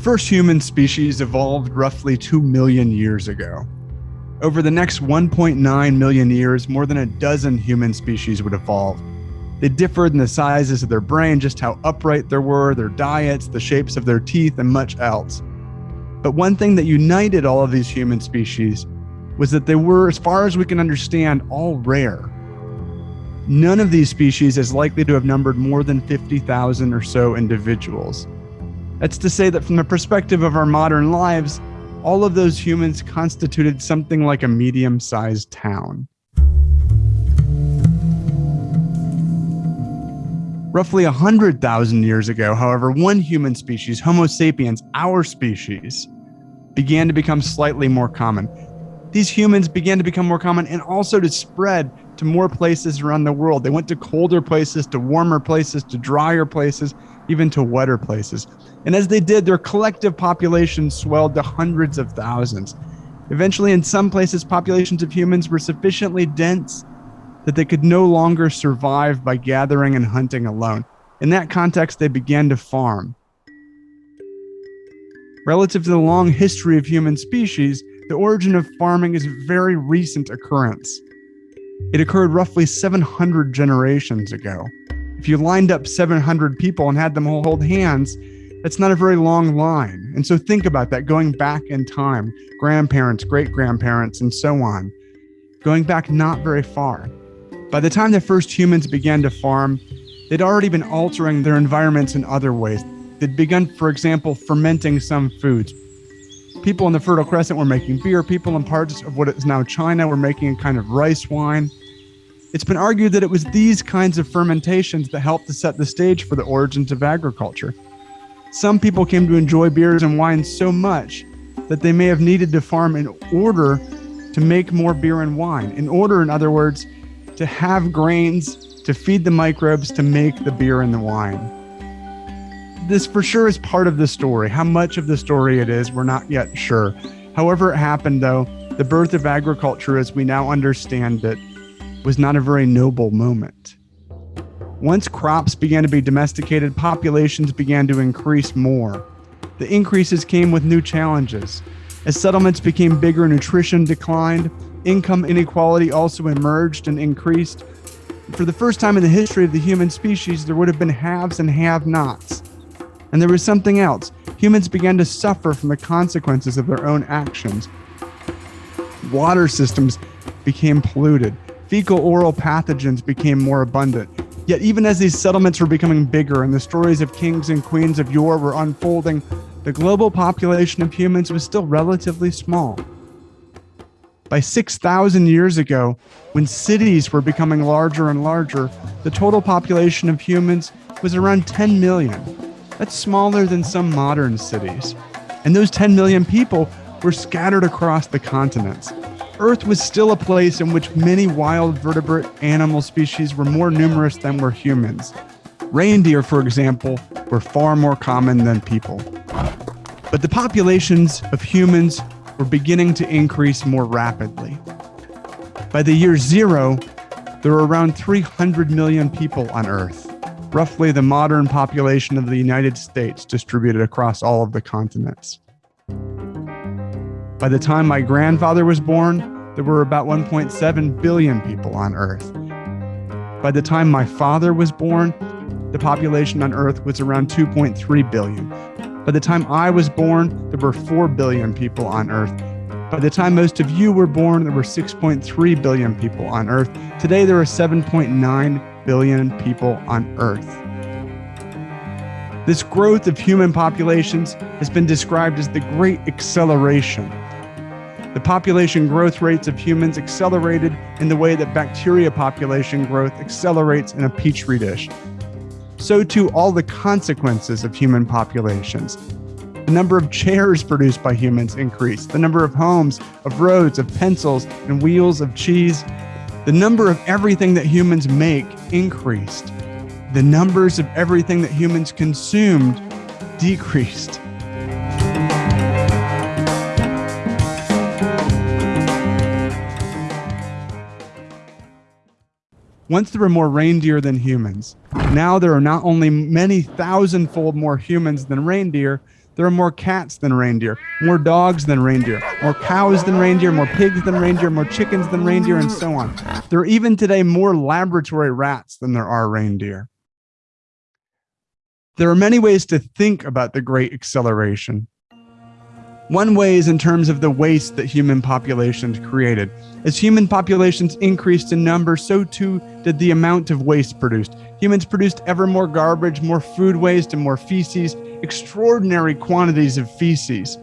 first human species evolved roughly 2 million years ago. Over the next 1.9 million years, more than a dozen human species would evolve. They differed in the sizes of their brain, just how upright they were, their diets, the shapes of their teeth, and much else. But one thing that united all of these human species was that they were, as far as we can understand, all rare. None of these species is likely to have numbered more than 50,000 or so individuals. That's to say that from the perspective of our modern lives, all of those humans constituted something like a medium sized town. Roughly 100,000 years ago, however, one human species, Homo sapiens, our species, began to become slightly more common. These humans began to become more common and also to spread to more places around the world. They went to colder places, to warmer places, to drier places, even to wetter places. And as they did, their collective population swelled to hundreds of thousands. Eventually, in some places, populations of humans were sufficiently dense that they could no longer survive by gathering and hunting alone. In that context, they began to farm. Relative to the long history of human species, the origin of farming is a very recent occurrence. It occurred roughly 700 generations ago. If you lined up 700 people and had them all hold hands, that's not a very long line. And so think about that going back in time grandparents, great grandparents, and so on, going back not very far. By the time the first humans began to farm, they'd already been altering their environments in other ways. They'd begun, for example, fermenting some foods. People in the Fertile Crescent were making beer. People in parts of what is now China were making a kind of rice wine. It's been argued that it was these kinds of fermentations that helped to set the stage for the origins of agriculture. Some people came to enjoy beers and wines so much that they may have needed to farm in order to make more beer and wine. In order, in other words, to have grains to feed the microbes to make the beer and the wine. This for sure is part of the story. How much of the story it is, we're not yet sure. However, it happened though, the birth of agriculture as we now understand it was not a very noble moment. Once crops began to be domesticated, populations began to increase more. The increases came with new challenges. As settlements became bigger, nutrition declined, income inequality also emerged and increased. For the first time in the history of the human species, there would have been haves and have nots. And there was something else. Humans began to suffer from the consequences of their own actions. Water systems became polluted. Fecal oral pathogens became more abundant. Yet, even as these settlements were becoming bigger and the stories of kings and queens of yore were unfolding, the global population of humans was still relatively small. By 6,000 years ago, when cities were becoming larger and larger, the total population of humans was around 10 million. That's smaller than some modern cities. And those 10 million people were scattered across the continents. Earth was still a place in which many wild vertebrate animal species were more numerous than were humans. Reindeer, for example, were far more common than people. But the populations of humans were beginning to increase more rapidly. By the year zero, there were around 300 million people on Earth, roughly the modern population of the United States distributed across all of the continents. By the time my grandfather was born, there were about 1.7 billion people on Earth. By the time my father was born, the population on Earth was around 2.3 billion. By the time I was born, there were 4 billion people on Earth. By the time most of you were born, there were 6.3 billion people on Earth. Today, there are 7.9 billion people on Earth. This growth of human populations has been described as the Great Acceleration the population growth rates of humans accelerated in the way that bacteria population growth accelerates in a petri dish. So too all the consequences of human populations. The number of chairs produced by humans increased, the number of homes, of roads, of pencils, and wheels of cheese. The number of everything that humans make increased. The numbers of everything that humans consumed decreased. Once there were more reindeer than humans. Now there are not only many thousandfold more humans than reindeer, There are more cats than reindeer, more dogs than reindeer, more cows than reindeer, more pigs than reindeer, more chickens than reindeer, and so on. There are even today more laboratory rats than there are reindeer. There are many ways to think about the Great Acceleration. One way is in terms of the waste that human populations created. As human populations increased in number, so too did the amount of waste produced. Humans produced ever more garbage, more food waste, and more feces, extraordinary quantities of feces.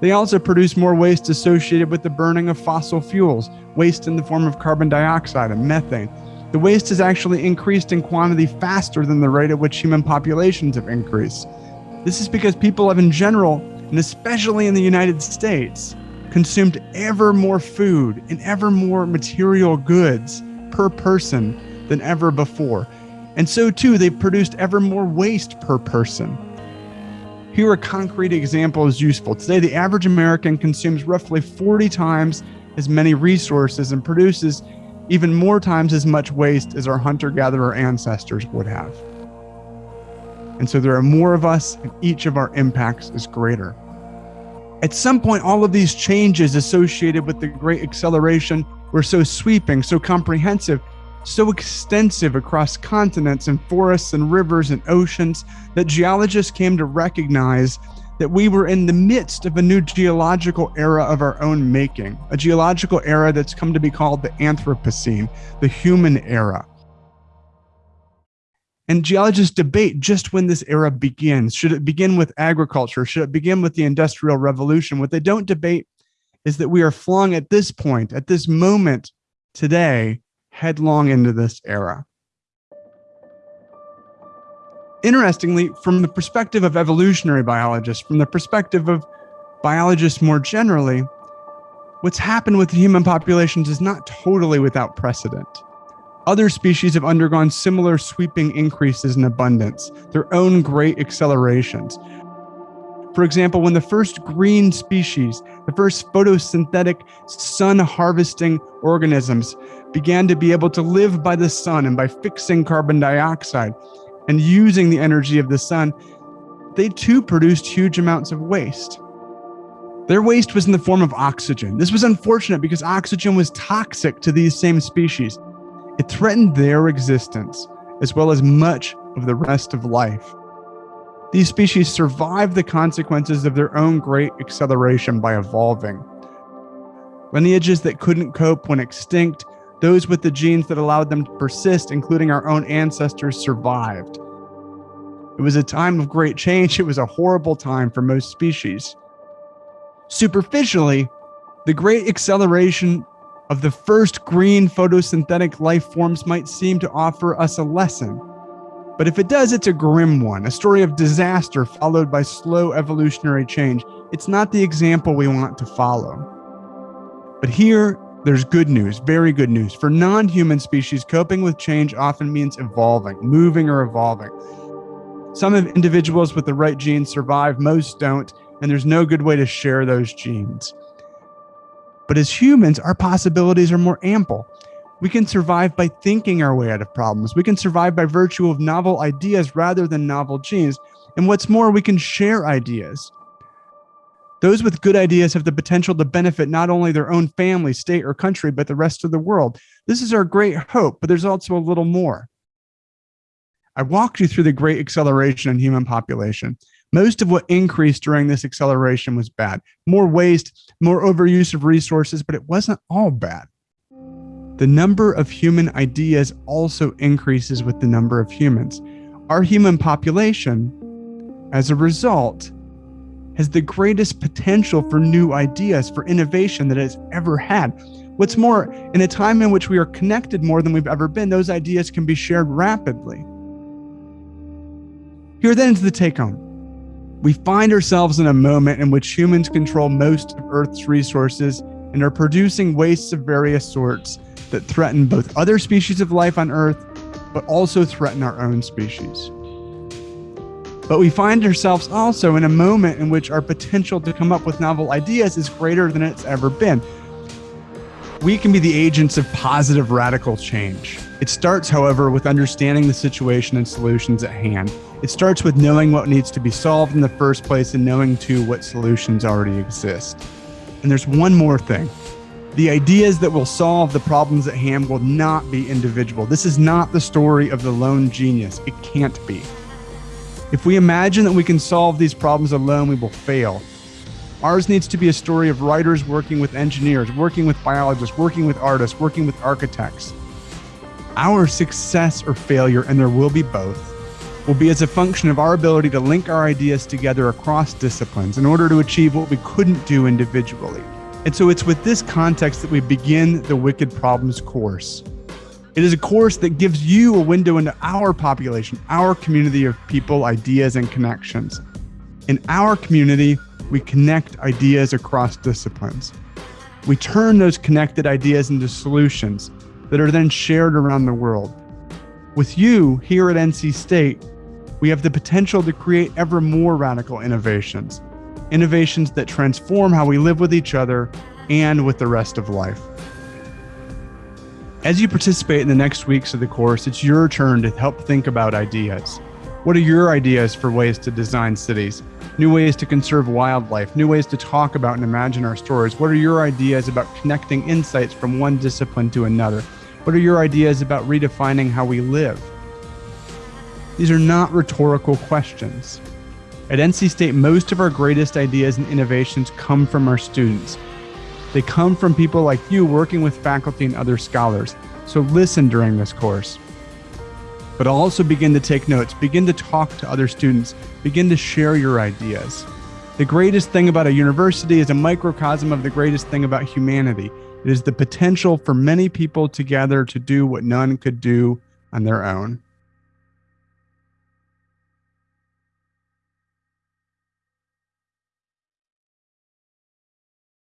They also produced more waste associated with the burning of fossil fuels, waste in the form of carbon dioxide and methane. The waste has actually increased in quantity faster than the rate at which human populations have increased. This is because people have, in general, and especially in the United States, consumed ever more food and ever more material goods per person than ever before. And so too, they've produced ever more waste per person. Here, a concrete example is useful. Today, the average American consumes roughly 40 times as many resources and produces even more times as much waste as our hunter gatherer ancestors would have. And so there are more of us, and each of our impacts is greater. At some point, all of these changes associated with the Great Acceleration were so sweeping, so comprehensive, so extensive across continents and forests and rivers and oceans that geologists came to recognize that we were in the midst of a new geological era of our own making, a geological era that's come to be called the Anthropocene, the human era. And geologists debate just when this era begins. Should it begin with agriculture? Should it begin with the Industrial Revolution? What they don't debate is that we are flung at this point, at this moment today, headlong into this era. Interestingly, from the perspective of evolutionary biologists, from the perspective of biologists more generally, what's happened with human populations is not totally without precedent. Other species have undergone similar sweeping increases in abundance, their own great accelerations. For example, when the first green species, the first photosynthetic sun harvesting organisms began to be able to live by the sun and by fixing carbon dioxide and using the energy of the sun, they too produced huge amounts of waste. Their waste was in the form of oxygen. This was unfortunate because oxygen was toxic to these same species. It threatened their existence, as well as much of the rest of life. These species survived the consequences of their own great acceleration by evolving. Lineages that couldn't cope went extinct, those with the genes that allowed them to persist, including our own ancestors, survived. It was a time of great change. It was a horrible time for most species. Superficially, the great acceleration of the first green photosynthetic life forms might seem to offer us a lesson. But if it does, it's a grim one, a story of disaster followed by slow evolutionary change. It's not the example we want to follow. But here, there's good news, very good news. For non human species, coping with change often means evolving, moving or evolving. Some of individuals with the right genes survive, most don't, and there's no good way to share those genes. But as humans, our possibilities are more ample. We can survive by thinking our way out of problems. We can survive by virtue of novel ideas rather than novel genes. And what's more, we can share ideas. Those with good ideas have the potential to benefit not only their own family, state, or country, but the rest of the world. This is our great hope, but there's also a little more. I walked you through the great acceleration in human population. Most of what increased during this acceleration was bad. More waste, more overuse of resources, but it wasn't all bad. The number of human ideas also increases with the number of humans. Our human population, as a result, has the greatest potential for new ideas, for innovation that it has ever had. What's more, in a time in which we are connected more than we've ever been, those ideas can be shared rapidly. Here then is the take home. We find ourselves in a moment in which humans control most of Earth's resources and are producing wastes of various sorts that threaten both other species of life on Earth, but also threaten our own species. But we find ourselves also in a moment in which our potential to come up with novel ideas is greater than it's ever been. We can be the agents of positive radical change. It starts, however, with understanding the situation and solutions at hand. It starts with knowing what needs to be solved in the first place and knowing, too, what solutions already exist. And there's one more thing. The ideas that will solve the problems at hand will not be individual. This is not the story of the lone genius. It can't be. If we imagine that we can solve these problems alone, we will fail. Ours needs to be a story of writers working with engineers, working with biologists, working with artists, working with architects. Our success or failure, and there will be both, will be as a function of our ability to link our ideas together across disciplines in order to achieve what we couldn't do individually. And so it's with this context that we begin the Wicked Problems course. It is a course that gives you a window into our population, our community of people, ideas, and connections. In our community, we connect ideas across disciplines. We turn those connected ideas into solutions that are then shared around the world. With you here at NC State, we have the potential to create ever more radical innovations, innovations that transform how we live with each other and with the rest of life. As you participate in the next weeks of the course, it's your turn to help think about ideas. What are your ideas for ways to design cities? New ways to conserve wildlife, new ways to talk about and imagine our stories. What are your ideas about connecting insights from one discipline to another? What are your ideas about redefining how we live? These are not rhetorical questions. At NC State, most of our greatest ideas and innovations come from our students. They come from people like you working with faculty and other scholars. So listen during this course. But also begin to take notes, begin to talk to other students, begin to share your ideas. The greatest thing about a university is a microcosm of the greatest thing about humanity. It is the potential for many people together to do what none could do on their own.